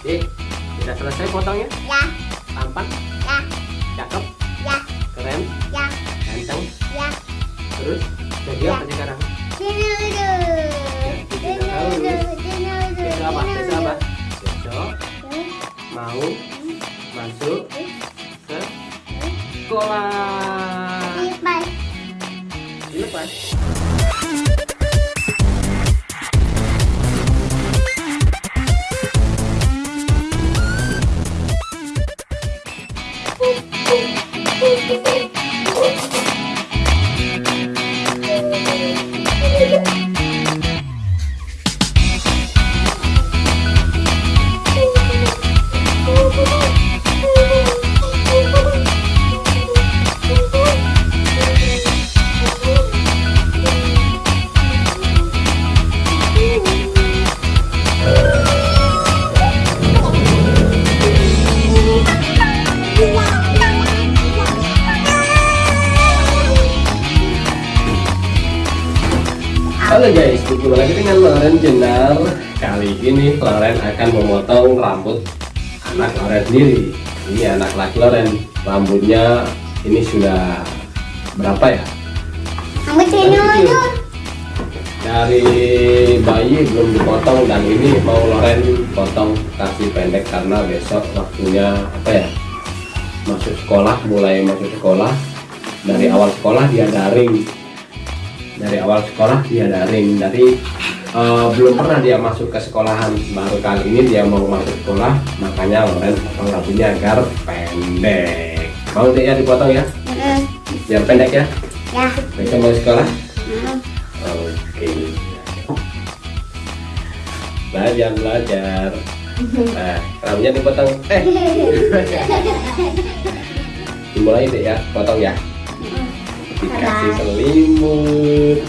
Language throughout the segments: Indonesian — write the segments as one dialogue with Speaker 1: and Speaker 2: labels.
Speaker 1: Oke, sudah selesai potongnya?
Speaker 2: Ya,
Speaker 1: Tampan?
Speaker 2: ya,
Speaker 1: Cakep?
Speaker 2: ya,
Speaker 1: Keren?
Speaker 2: ya,
Speaker 1: Ganteng?
Speaker 2: ya.
Speaker 1: Terus? Jadi
Speaker 2: Ya.
Speaker 1: apa sekarang?
Speaker 2: Dinosaurus. Dinosaurus.
Speaker 1: Besok apa? Besok apa?
Speaker 2: Dinosaurus.
Speaker 1: Besok mau masuk ke sekolah.
Speaker 2: Lipat.
Speaker 1: Dilepas. Halo guys, berjumpa lagi dengan Loren Jenar Kali ini Loren akan memotong rambut anak Loren sendiri Ini anak laki Loren Rambutnya ini sudah berapa ya?
Speaker 2: Dinosaurus.
Speaker 1: Dari bayi belum dipotong dan ini mau Loren potong kasih pendek karena besok waktunya apa ya? Masuk sekolah, mulai masuk sekolah Dari awal sekolah dia daring dari awal sekolah dia daring. Dari eh, belum pernah dia masuk ke sekolahan. Baru kali ini dia mau masuk sekolah makanya Loren potong rambutnya agar pendek. Mau tidak ya dipotong ya?
Speaker 2: Mm,
Speaker 1: biar pendek ya?
Speaker 2: Ya.
Speaker 1: besok mau sekolah?
Speaker 2: Mm.
Speaker 1: oke. Belajar belajar. Nah rambutnya dipotong. Eh. Dimulai deh ya potong ya dikasih selimut.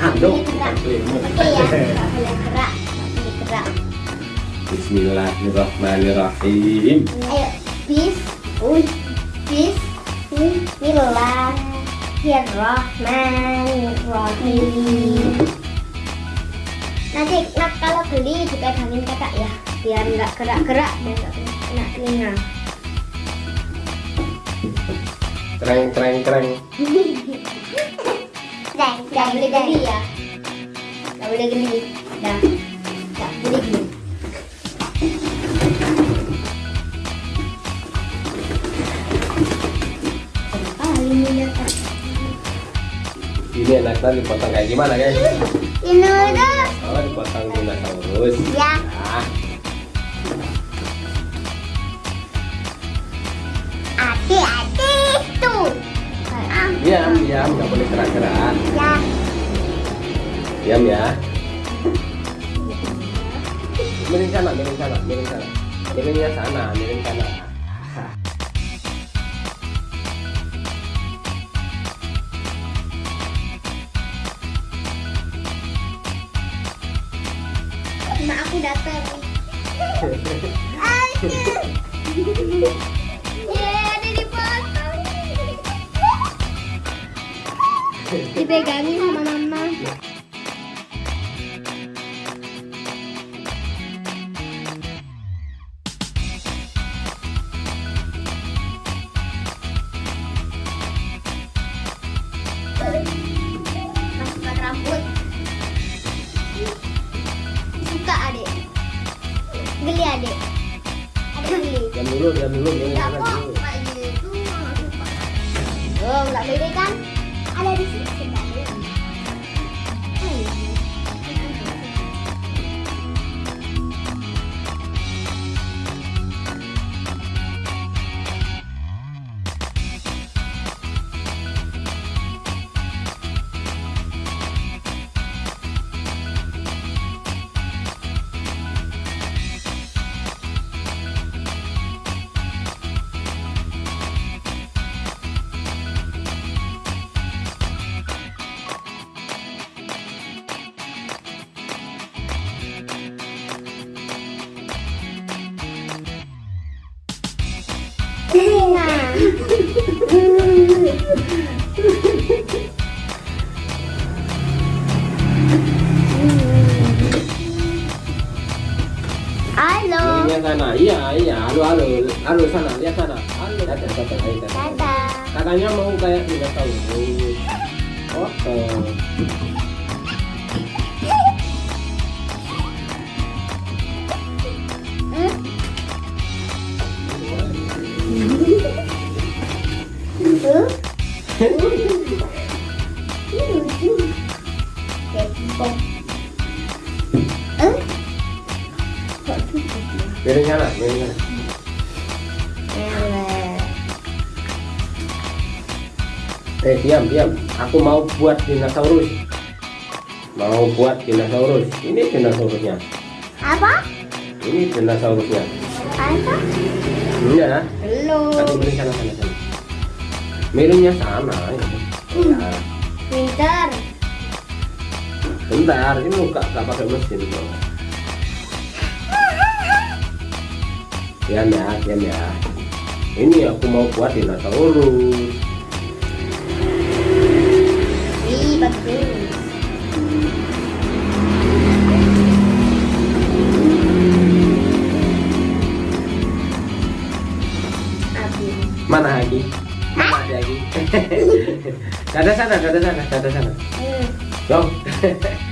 Speaker 1: Aduh selimut.
Speaker 2: Oke ya, Ayo, bis, bis, Bismillahirrahmanirrahim. Nanti nak kalau beli dipegangin kakak ya, biar nggak gerak-gerak dan nggak kena telinga.
Speaker 1: Kreng kreng kreng
Speaker 2: Dan nggak boleh geli ya, nggak boleh geli. Dah, nggak boleh geli. Ini.
Speaker 1: Ini enaknya dipotong kayak gimana guys?
Speaker 2: Dinosaurus.
Speaker 1: Oh dipotong dinosaurus
Speaker 2: Ya.
Speaker 1: Nah, Diam diam nggak boleh gerak-gerak.
Speaker 2: Ya.
Speaker 1: Diam ya. Miring sana, miring sana, miring sana. Miringnya sana, miring sana.
Speaker 2: Mak aku datang. Dipegangin sama mama. Masukkan rambut. Suka adek. Geli geli.
Speaker 1: Diam dulu, diam dulu, dulu Iya, iya. Halo, halo. Halo sana, lihat sana. Halo. Dadah, dadah, ayo. Dadah. Katanya mau kayak dinosaurus. Foto.
Speaker 2: Hmm? Eh,
Speaker 1: diam, diam. Aku mau buat dinosaurus. Mau buat dinosaurus. Ini dinosaurusnya.
Speaker 2: Apa?
Speaker 1: Ini dinosaurusnya.
Speaker 2: Apa?
Speaker 1: Iya.
Speaker 2: Belum.
Speaker 1: Kasih miring sana, sana, sana. Miringnya sana. Ya. Ya.
Speaker 2: Pinter.
Speaker 1: Bentar, ini nggak nggak pakai mesin. Diam ya, diam ya. Ini aku mau buat dinosaurus. Mana lagi? Mana ada lagi? Dada sana, dada sana, dada sana.
Speaker 2: Hmm.
Speaker 1: Dong.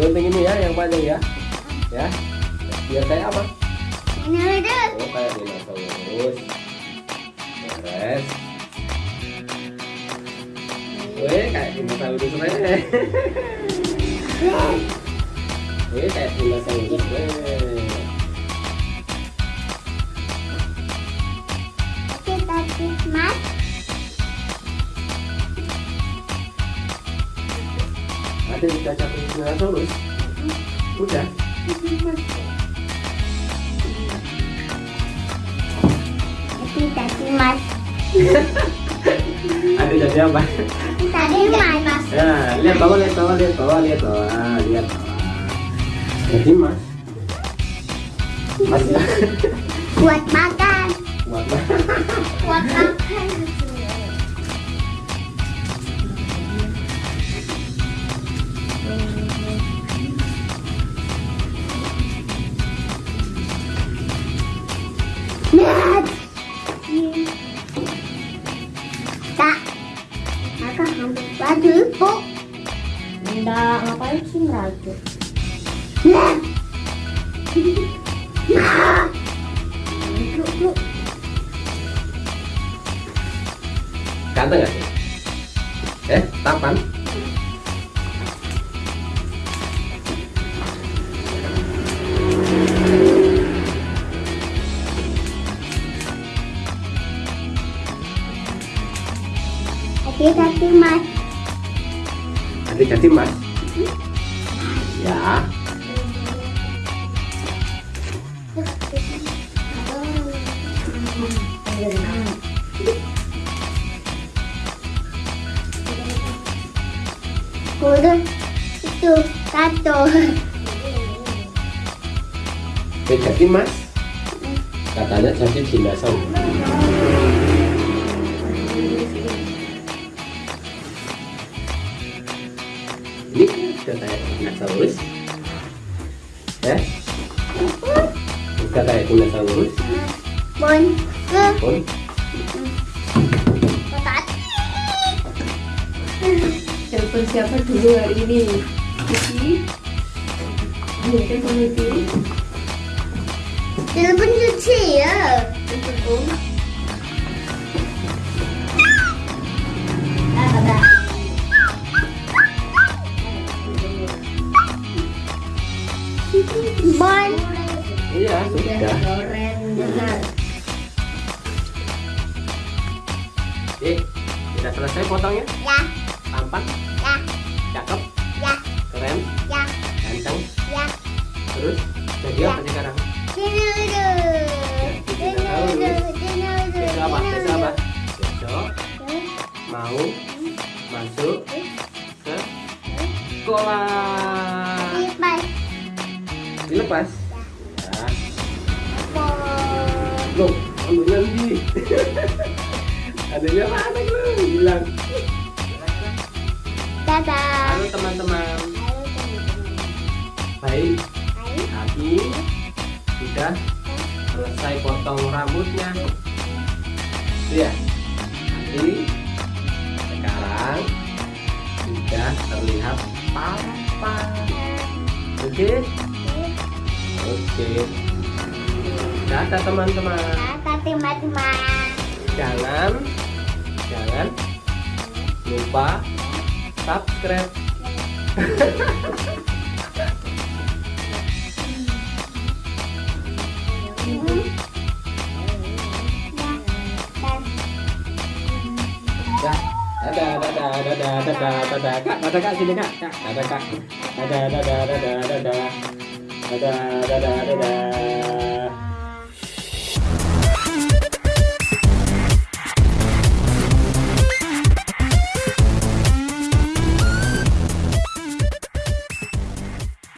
Speaker 1: gunting ini ya yang panjang ya. Ya. Biar kayak apa? Oh, kayak dinosaurus. Beres. Weh, kayak dinosaurus weh. Weh, kayak dinosaurus
Speaker 2: tadi mas.
Speaker 1: Ada di kaca dinosaurus. Udah.
Speaker 2: Oke, tadi mas.
Speaker 1: Ada jadi apa?
Speaker 2: Tadi mas.
Speaker 1: Ya, lihat bawah, lihat bawah, lihat bawah, lihat bawah, Ah, lihat bawah. Jadi mas, mas
Speaker 2: Buat makan.
Speaker 1: buat
Speaker 2: Buat makan. Bu. Enggak, ngapain sih merajut? Nah. Nah. Yuk, yuk.
Speaker 1: Ganteng nggak sih? Eh, tapan?
Speaker 2: Oke, tapi mas.
Speaker 1: Ganti mas. Ya,
Speaker 2: Udah itu tato.
Speaker 1: eh, ganti mas. Katanya jadi dinosaurus. Sudah kayak dinosaurus. Ya, sudah kayak dinosaurus.
Speaker 2: Bon.
Speaker 3: Telepon siapa dulu hari ini? Cici? Telepon Cici.
Speaker 2: Telepon cuci ya.
Speaker 3: Telepon
Speaker 2: Bon.
Speaker 1: iya
Speaker 3: Udah
Speaker 1: sudah. Eh, sudah selesai potongnya.
Speaker 2: Ya,
Speaker 1: Tampan,
Speaker 2: ya,
Speaker 1: cakep,
Speaker 2: ya,
Speaker 1: keren,
Speaker 2: ya,
Speaker 1: ganteng.
Speaker 2: ya.
Speaker 1: Terus jadi apa sekarang?
Speaker 2: Sini
Speaker 1: Besok Dilepas. Ya. Loh, ambilnya di. adanya mana lu bilang
Speaker 2: Dadah.
Speaker 1: halo teman-teman
Speaker 2: Halo teman-teman.
Speaker 1: baik. Abi sudah selesai potong rambutnya ya Abi sekarang sudah terlihat papa oke oke dadah teman-teman
Speaker 2: Dadah teman-teman.
Speaker 1: jangan jangan lupa subscribe Ya. Dadah, dadah, dadah, dadah, dadah, kak, dadah kak sini kak, kak, dadah kak, dadah, dadah, dadah, dadah, dadah, dadah, dadah.